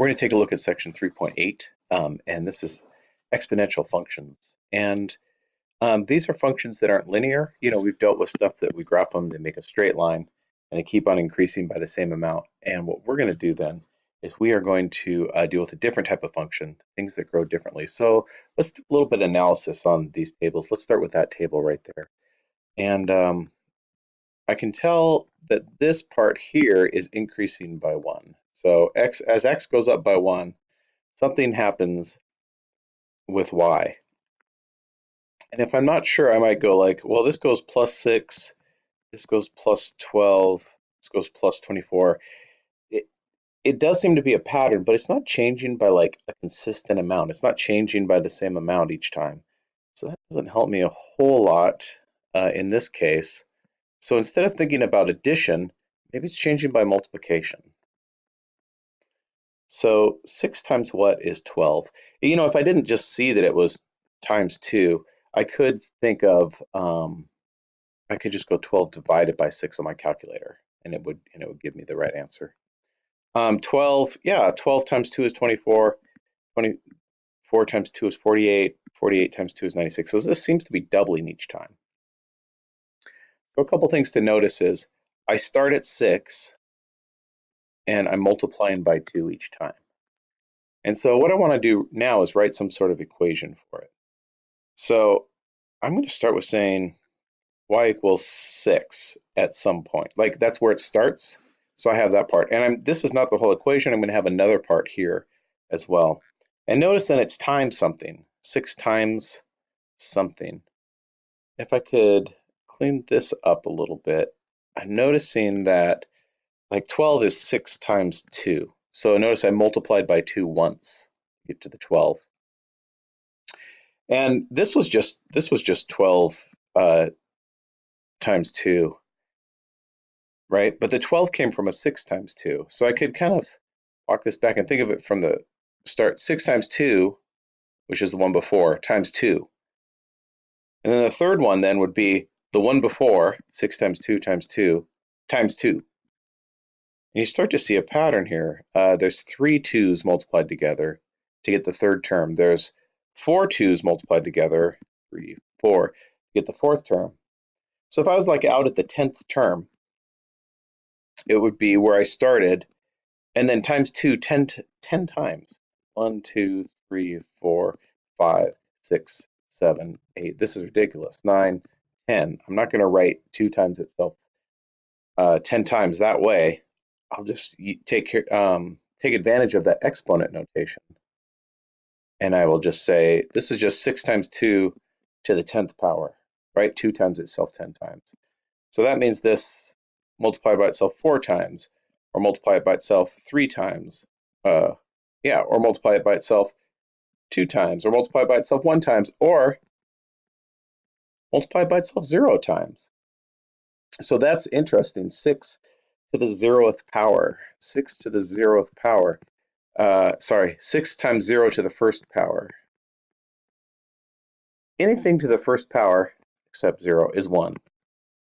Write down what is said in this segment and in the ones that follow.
We're going to take a look at section 3.8, um, and this is exponential functions. And um, these are functions that aren't linear. You know, we've dealt with stuff that we graph them, they make a straight line, and they keep on increasing by the same amount. And what we're going to do then is we are going to uh, deal with a different type of function, things that grow differently. So let's do a little bit of analysis on these tables. Let's start with that table right there. And um, I can tell that this part here is increasing by one. So x as x goes up by 1, something happens with y. And if I'm not sure, I might go like, well, this goes plus 6, this goes plus 12, this goes plus 24. It, it does seem to be a pattern, but it's not changing by like a consistent amount. It's not changing by the same amount each time. So that doesn't help me a whole lot uh, in this case. So instead of thinking about addition, maybe it's changing by multiplication. So 6 times what is 12? You know, if I didn't just see that it was times 2, I could think of, um, I could just go 12 divided by 6 on my calculator, and it would, and it would give me the right answer. Um, 12, yeah, 12 times 2 is 24, 24 times 2 is 48, 48 times 2 is 96. So this seems to be doubling each time. So a couple things to notice is I start at 6, and I'm multiplying by 2 each time. And so what I want to do now is write some sort of equation for it. So I'm going to start with saying y equals 6 at some point. Like that's where it starts. So I have that part. And I'm, this is not the whole equation. I'm going to have another part here as well. And notice then it's times something. 6 times something. If I could clean this up a little bit, I'm noticing that like 12 is 6 times 2. So notice I multiplied by 2 once to get to the 12. And this was just this was just 12 uh, times 2, right? But the 12 came from a 6 times 2. So I could kind of walk this back and think of it from the start. 6 times 2, which is the one before, times 2. And then the third one then would be the one before, 6 times 2 times 2, times 2 you start to see a pattern here. Uh, there's three twos multiplied together to get the third term. There's four twos multiplied together, three, four, to get the fourth term. So if I was like out at the 10th term, it would be where I started, and then times two, 10, 10 times. One, two, three, four, five, six, seven, eight. This is ridiculous. Nine, 10. I'm not going to write two times itself uh, 10 times that way. I'll just take um, take advantage of that exponent notation. And I will just say, this is just 6 times 2 to the 10th power, right? 2 times itself 10 times. So that means this multiply by itself 4 times, or multiply it by itself 3 times. Uh, yeah, or multiply it by itself 2 times, or multiply by itself 1 times, or multiply by itself 0 times. So that's interesting. 6 to the zeroth power, 6 to the zeroth power. Uh, sorry, 6 times 0 to the first power. Anything to the first power except 0 is 1.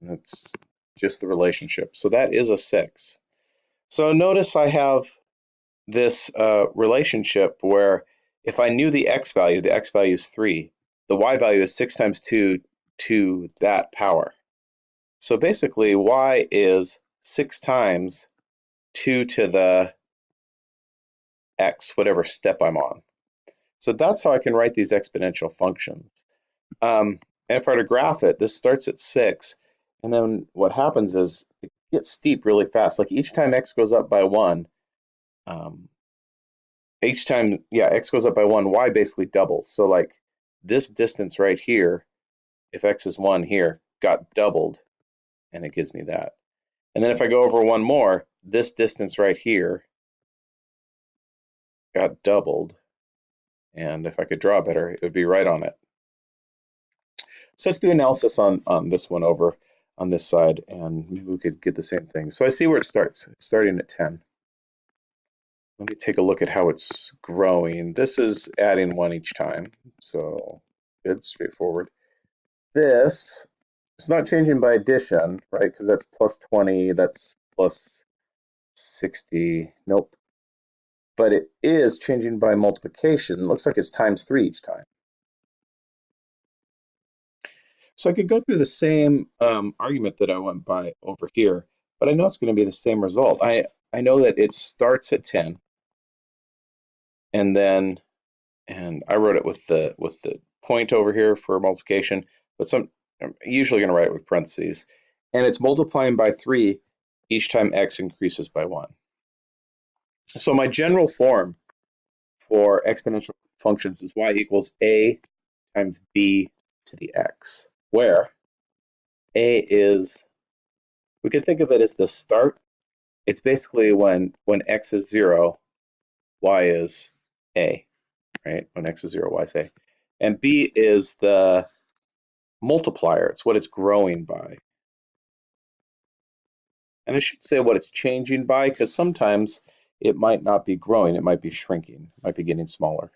That's just the relationship. So that is a 6. So notice I have this uh, relationship where if I knew the x value, the x value is 3, the y value is 6 times 2 to that power. So basically y is 6 times 2 to the x, whatever step I'm on. So that's how I can write these exponential functions. Um, and if I were to graph it, this starts at 6, and then what happens is it gets steep really fast. Like each time x goes up by 1, um, each time, yeah, x goes up by 1, y basically doubles. So like this distance right here, if x is 1 here, got doubled, and it gives me that. And then if I go over one more, this distance right here got doubled. And if I could draw better, it would be right on it. So let's do analysis on, on this one over on this side, and maybe we could get the same thing. So I see where it starts, starting at 10. Let me take a look at how it's growing. This is adding one each time, so good, straightforward. This it's not changing by addition, right? Because that's plus 20, that's plus 60. Nope. but it is changing by multiplication. It looks like it's times 3 each time. So I could go through the same um, argument that I went by over here, but I know it's going to be the same result. I, I know that it starts at 10, and then, and I wrote it with the with the point over here for multiplication, but some I'm usually going to write it with parentheses, and it's multiplying by 3 each time x increases by 1. So my general form for exponential functions is y equals a times b to the x where A is, we could think of it as the start. It's basically when, when X is zero, Y is A, right? When X is zero, Y is A. And B is the multiplier. It's what it's growing by. And I should say what it's changing by because sometimes it might not be growing. It might be shrinking. It might be getting smaller.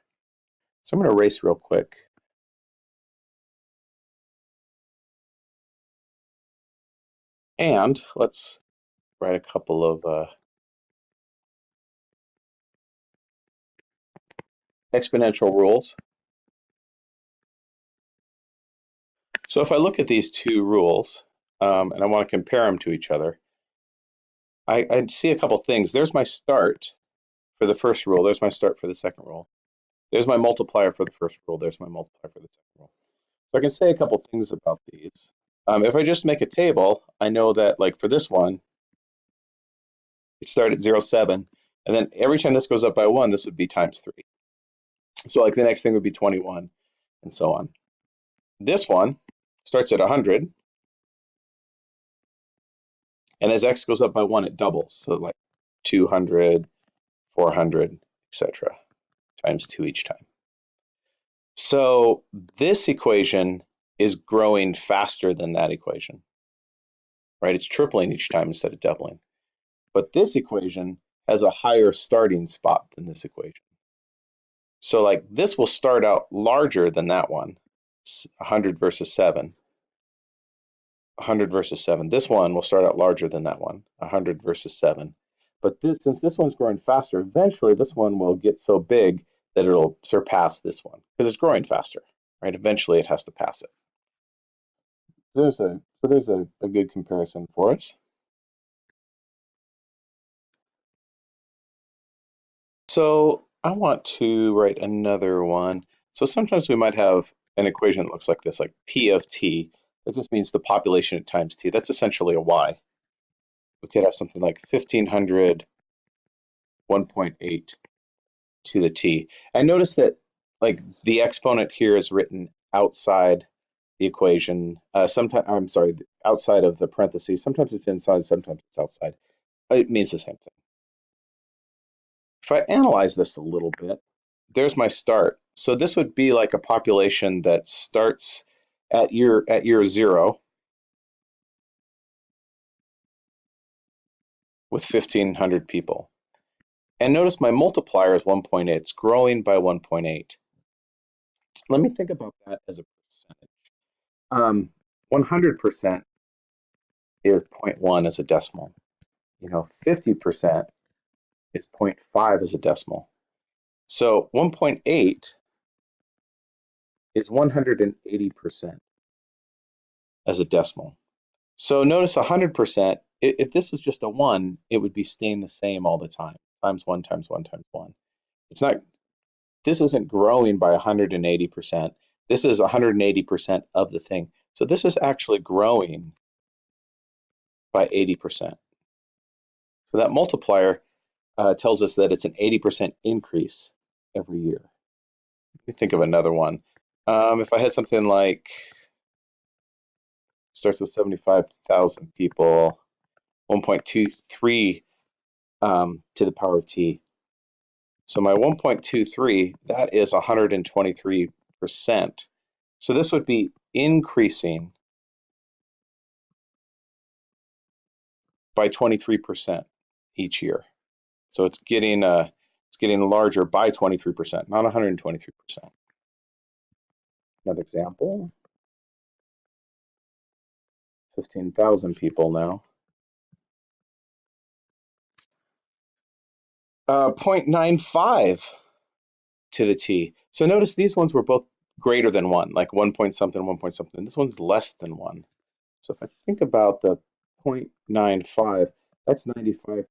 So I'm going to erase real quick. And let's write a couple of uh, exponential rules. So if I look at these two rules, um, and I want to compare them to each other, I, I see a couple things. There's my start for the first rule. There's my start for the second rule. There's my multiplier for the first rule. There's my multiplier for the second rule. So I can say a couple things about these. Um, if I just make a table, I know that like for this one, it started at 0, 7, and then every time this goes up by 1, this would be times 3. So like the next thing would be 21, and so on. This one starts at 100, and as x goes up by 1, it doubles. So like 200, 400, etc. times 2 each time. So this equation is growing faster than that equation, right? It's tripling each time instead of doubling. But this equation has a higher starting spot than this equation. So like this will start out larger than that one, 100 versus 7. 100 versus 7. This one will start out larger than that one, 100 versus 7. But this, since this one's growing faster, eventually this one will get so big that it'll surpass this one because it's growing faster, right? Eventually it has to pass it there's a so there's a, a good comparison for us. So I want to write another one. So sometimes we might have an equation that looks like this, like P of t. That just means the population at times t. That's essentially a y. We could have something like 1500 1.8 to the t. And notice that like the exponent here is written outside the equation. Uh, sometimes I'm sorry, outside of the parentheses. Sometimes it's inside, sometimes it's outside. It means the same thing. If I analyze this a little bit, there's my start. So this would be like a population that starts at year at year zero with 1,500 people. And notice my multiplier is 1.8. It's growing by 1.8. Let me think about that as a um, 100% is 0.1 as a decimal. You know, 50% is 0.5 as a decimal. So 1.8 is 180% as a decimal. So notice 100%, if this was just a 1, it would be staying the same all the time, times 1 times 1 times 1. It's not, this isn't growing by 180%. This is 180% of the thing. So this is actually growing by 80%. So that multiplier uh, tells us that it's an 80% increase every year. Me think of another one. Um, if I had something like, starts with 75,000 people, 1.23 um, to the power of t. So my 1.23, that is 123 percent. So this would be increasing by 23% each year. So it's getting uh, it's getting larger by 23%, not 123%. Another example. 15,000 people now. uh, 0.95 to the t. So notice these ones were both greater than 1, like 1 point something, 1 point something. This one's less than 1. So if I think about the 0.95, that's 95%.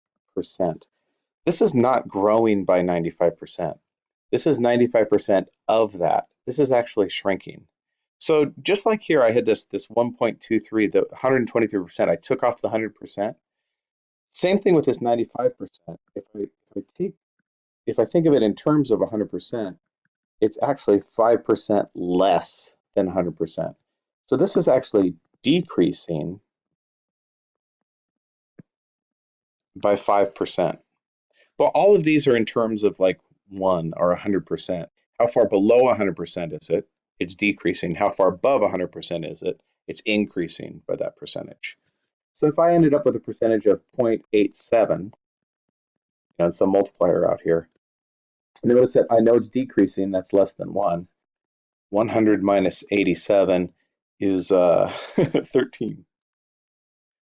This is not growing by 95%. This is 95% of that. This is actually shrinking. So just like here, I had this, this 1.23, the 123%, I took off the 100%. Same thing with this 95%. If I, if I take, if I think of it in terms of 100%, it's actually 5% less than 100%. So this is actually decreasing by 5%. But all of these are in terms of like 1 or 100%. How far below 100% is it? It's decreasing. How far above 100% is it? It's increasing by that percentage. So if I ended up with a percentage of 0.87, and some multiplier out here, notice that I know it's decreasing, that's less than 1. 100 minus 87 is uh, 13.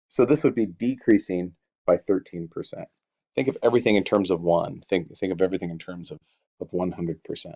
So this would be decreasing by 13%. Think of everything in terms of 1. Think, think of everything in terms of, of 100%.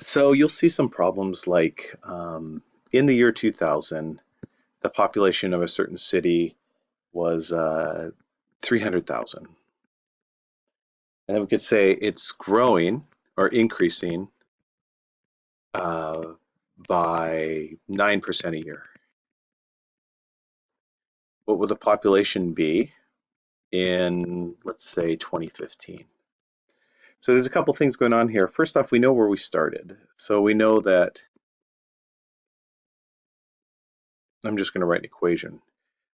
So you'll see some problems like um, in the year 2000, the population of a certain city was uh, 300,000. And then we could say it's growing or increasing uh, by 9% a year. What would the population be in, let's say, 2015? So there's a couple things going on here. First off, we know where we started. So we know that, I'm just going to write an equation.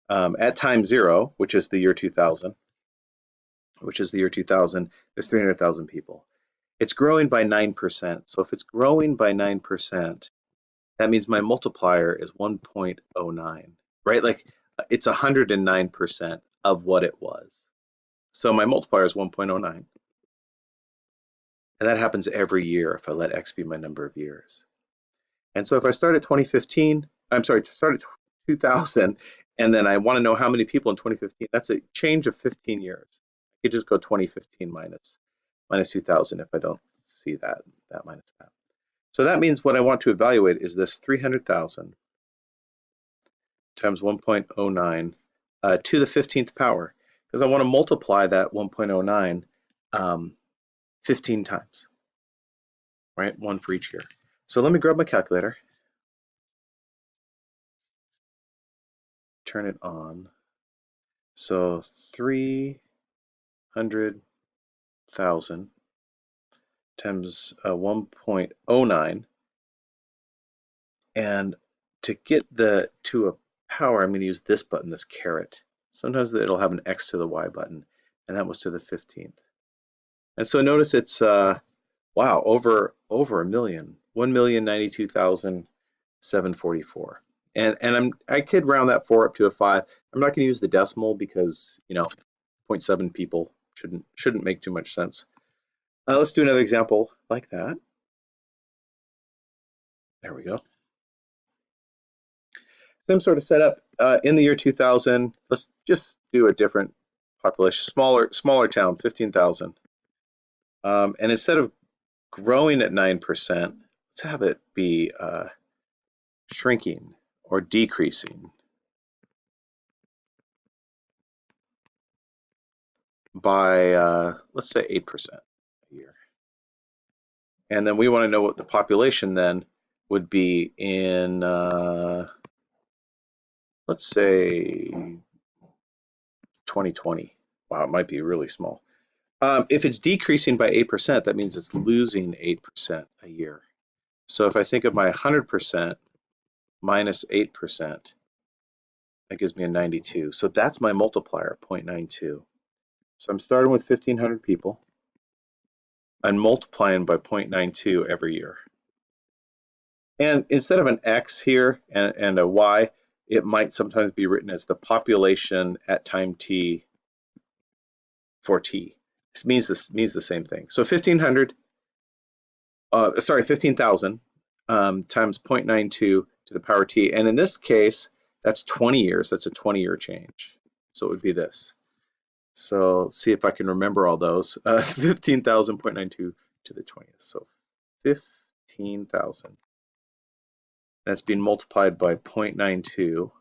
Um, at time zero, which is the year 2000, which is the year 2000, there's 300,000 people. It's growing by 9%. So if it's growing by 9%, that means my multiplier is 1.09, right? Like it's 109% of what it was. So my multiplier is 1.09. And that happens every year if I let X be my number of years. And so if I start at 2015, I'm sorry, start at 2000, and then I want to know how many people in 2015, that's a change of 15 years. I could just go 2015 minus, minus 2000 if I don't see that, that minus that. So that means what I want to evaluate is this 300,000 times 1.09 uh, to the 15th power, because I want to multiply that 1.09 um, 15 times, right? One for each year. So let me grab my calculator, turn it on. So 300,000 times uh, 1.09. And to get the to a power, I'm going to use this button, this caret. Sometimes it'll have an x to the y button, and that was to the 15th. And so notice it's, uh, wow, over over a million, 1,092,744. And, and I'm, I could round that four up to a five. I'm not going to use the decimal because, you know, 0.7 people shouldn't, shouldn't make too much sense. Uh, let's do another example like that. There we go. Same sort of setup uh, in the year 2000. Let's just do a different population, smaller, smaller town, 15,000. Um, and instead of growing at 9%, let's have it be uh, shrinking or decreasing by, uh, let's say 8% a year. And then we want to know what the population then would be in, uh, let's say 2020. Wow, it might be really small. Um, if it's decreasing by 8%, that means it's losing 8% a year. So if I think of my 100% minus 8%, that gives me a 92. So that's my multiplier, 0.92. So I'm starting with 1,500 people. I'm multiplying by 0.92 every year. And instead of an X here and, and a Y, it might sometimes be written as the population at time T for T. This means this means the same thing. So 1500, uh, sorry, 15,000 um, times 0.92 to the power t. And in this case, that's 20 years. That's a 20 year change. So it would be this. So see if I can remember all those. Uh, 15,000.92 to the 20th. So 15,000. That's being multiplied by 0.92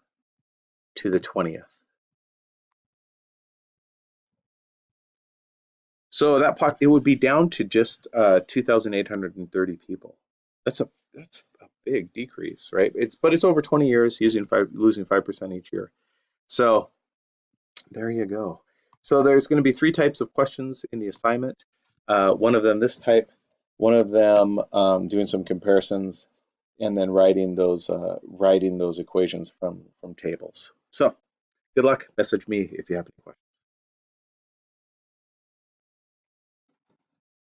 to the 20th. So that it would be down to just uh, 2,830 people. That's a that's a big decrease, right? It's but it's over 20 years, using five, losing five percent each year. So there you go. So there's going to be three types of questions in the assignment. Uh, one of them this type, one of them um, doing some comparisons, and then writing those uh, writing those equations from from tables. So good luck. Message me if you have any questions.